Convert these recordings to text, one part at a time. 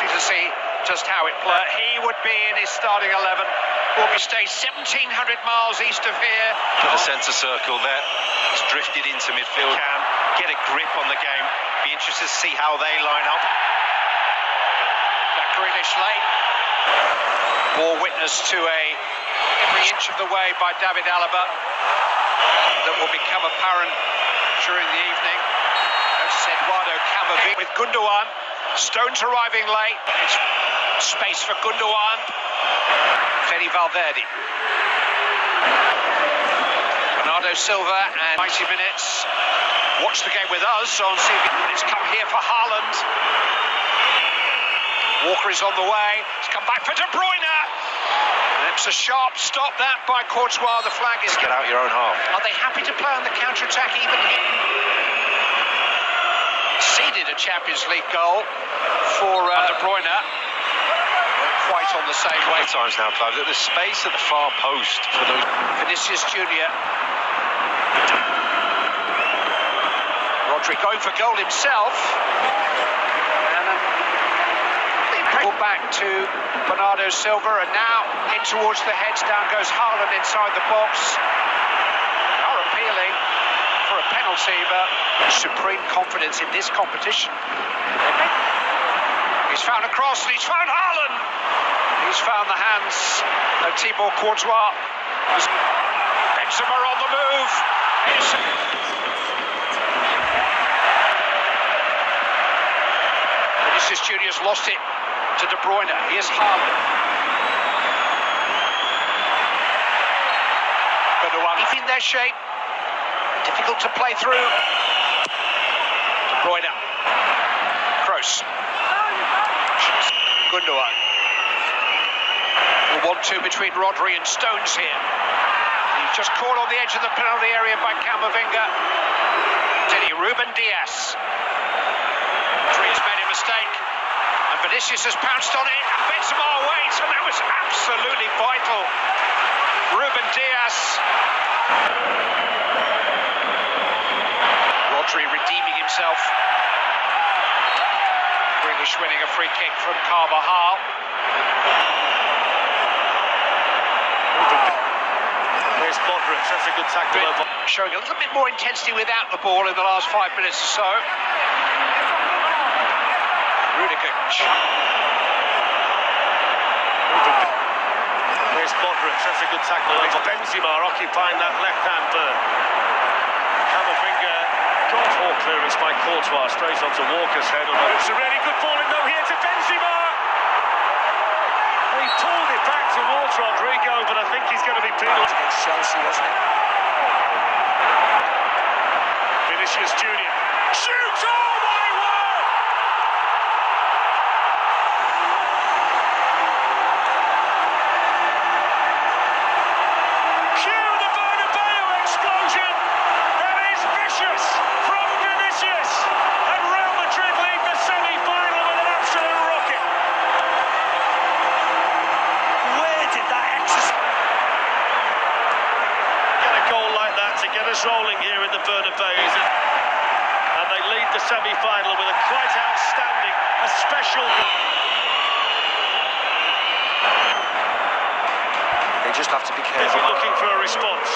closely to see just how it played. Uh, he would be in his starting 11. Will be stay 1,700 miles east of here. To the centre circle there. He's drifted into midfield. Can get a grip on the game. Be interested to see how they line up. Jack Grealish late. Ball witness to a every inch of the way by David Alaba that will become apparent during the evening. Notice Eduardo Camavinga with Gundogan. Stones arriving late. It's space for Gundogan. Fede Valverde. Bernardo Silva and 90 minutes. Watch the game with us on CV. It's come here for Haaland. Walker is on the way. It's come back for De Bruyne. And it's a sharp stop that by Courtois. The flag is. Get out your own half. Are they happy to play on the counter attack even here? Seeded a Champions League goal for uh, De Bruyne quite on the same way. times now, Clive, that there's space at the far post for those. Vinicius Junior. Rodri going for goal himself. Back to Bernardo Silva, and now in towards the heads. Down goes Haaland inside the box. Are appealing for a penalty, but supreme confidence in this competition. He's found a cross, and he's found Haaland. He's found the hands of Thibaut Courtois. Benzema on the move. Vinicius Junior's lost it to De Bruyne. Here's Haaland. Gundogan in their shape. Difficult to play through. De Bruyne. Kroos. Gundogan. 1-2 between Rodri and Stones here. He's just caught on the edge of the penalty area by Camavinga. Teddy Ruben. Rodri has made a mistake. And Vinicius has pounced on it. And Benzema waits. And that was absolutely vital. Ruben Dias. Rodri redeeming himself. Grealish winning a free kick from Carvajal. There's Modric, that's a good tackle. over. Showing a little bit more intensity without the ball in the last five minutes or so. Rudiger. There's Modric, that's a good tackle. over. Benzema occupying that left-hand third. Camavinga got all clearance by Courtois straight onto Walker's head. It's a really good ball in though here to Benzema. He pulled it back towards Rodrygo, but I think he's going to be penalised. Against Chelsea, wasn't it? Vinicius Junior shoots. Oh my word! Cue the Bernabeu explosion. That is vicious from Vinicius, and Real Madrid lead the semi-final with an absolute rocket. Where did that exercise? Get a goal like that to get us rolling here in the Bernabeu. And they lead the semi-final with a quite outstanding, a special. goal. They just have to be careful. you're looking for a response.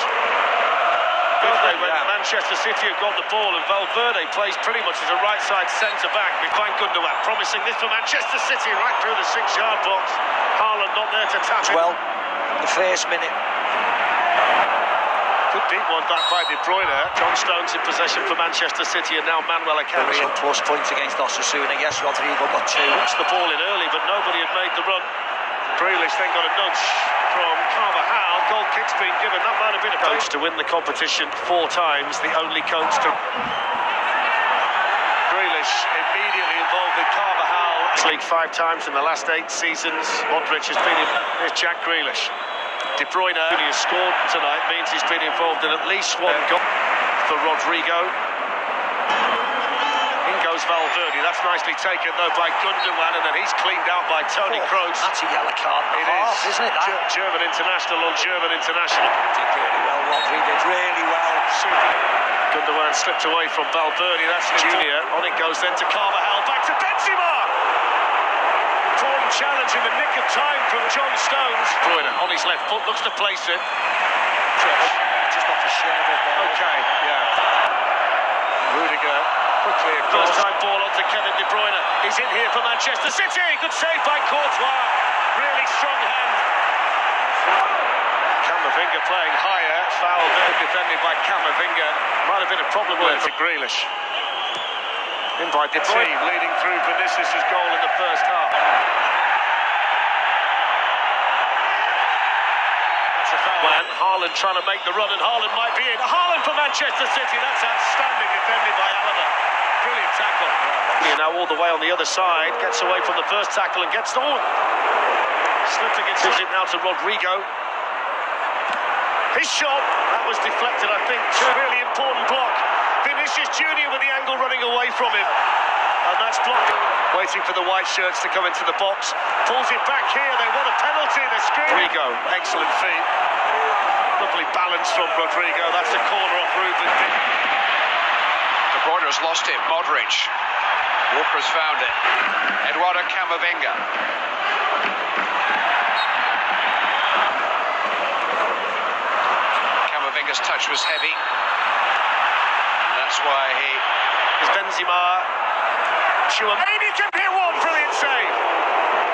They? When Yeah. Manchester City have got the ball and Valverde plays pretty much as a right side centre back. We find Gundogan promising this for Manchester City right through the six yard box. Haaland not there to tap it. Well, the first minute, Deep one back by De Bruyne. John Stones in possession for Manchester City and now Manuel a Akanji. real plus points against Osasuna. Yes, Rodrygo got two. Puts the ball in early, but nobody had made the run. Grealish then got a nudge from Carvajal. Goal kick's been given. That might have been a coach to win the competition four times. The only coach to. Grealish immediately involved with Carvajal. League five times in the last eight seasons. Modric has been in. Here's Jack Grealish. De Bruyne, who has scored tonight, means he's been involved in at least one goal for Rodrygo. In goes Valverde. That's nicely taken though by Gundogan, and then he's cleaned out by Toni oh, Kroos. That's a yellow card. It Half, is. isn't it? That Ge- German international on German international. did really well. Rodri did really well. Gundogan slipped away from Valverde. That's Junior. On it goes then to Carvajal. Back to Benzema. Challenge in the nick of time from John Stones. Bruyne on his left foot looks to place it. Trish. Just off the shoulder there. Okay, yeah. Rudiger quickly across. First time ball onto Kevin De Bruyne. He's in here for Manchester City. Good save by Courtois. Really strong hand. Camavinga playing higher. Foul there, defended by Camavinga. Might have been a problem with for Grealish. In by De Bruyne, leading through Vinicius' goal in the first half. That's a foul. Man, Haaland trying to make the run, and Haaland might be in. Haaland for Manchester City. That's outstanding, defended by Alaba. Brilliant tackle. Now all the way on the other side, gets away from the first tackle and gets the one. Slipped against it now to Rodrygo. His shot, that was deflected, I think. really important block. Vinicius Junior with the angle running away from him. And that's blocked. Waiting for the white shirts to come into the box. Pulls it back here. They want a penalty. They're screaming. Rodrygo, excellent feet. Lovely balance from Rodrygo. That's a corner off Ruben. De Bruyne has lost it. Modric. Walker's found it. Eduardo Camavinga. Camavinga's touch was heavy. And that's why he Is Benzema. Chua. And can hit one. Brilliant save.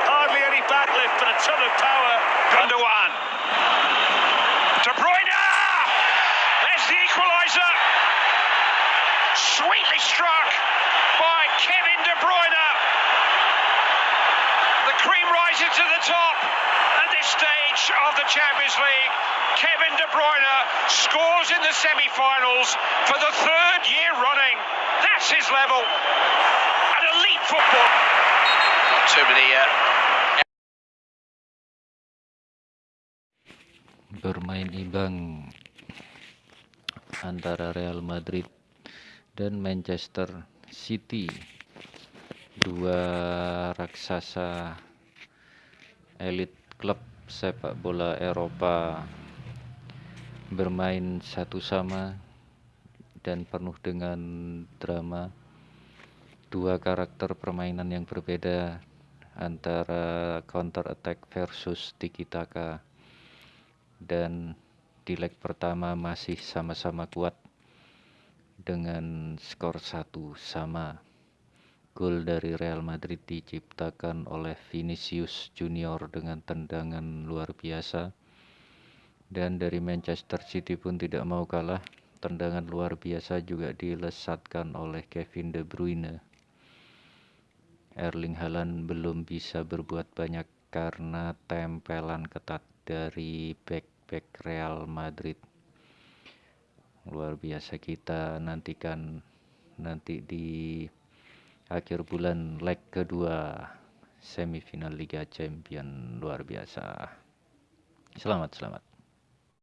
Hardly any backlift, but a ton of power. Gundogan. De Bruyne! There's the equaliser. Sweetly struck by Kevin De Bruyne. The cream rises to the top at this stage of the Champions League. Kevin De Bruyne scores in the semi-finals for the third year running. That's his level. Elite football. Not too many uh, bermain imbang antara Real Madrid dan Manchester City dua raksasa elit klub sepak bola Eropa bermain satu sama dan penuh dengan drama dua karakter permainan yang berbeda antara counter attack versus tiki taka dan di leg pertama masih sama-sama kuat dengan skor satu sama. Gol dari Real Madrid diciptakan oleh Vinicius Junior dengan tendangan luar biasa. Dan dari Manchester City pun tidak mau kalah. Tendangan luar biasa juga dilesatkan oleh Kevin De Bruyne. Erling Haaland belum bisa berbuat banyak karena tempelan ketat dari back-back Real Madrid. Luar biasa kita nantikan nanti di akhir bulan leg kedua semifinal Liga Champion luar biasa. Selamat, selamat.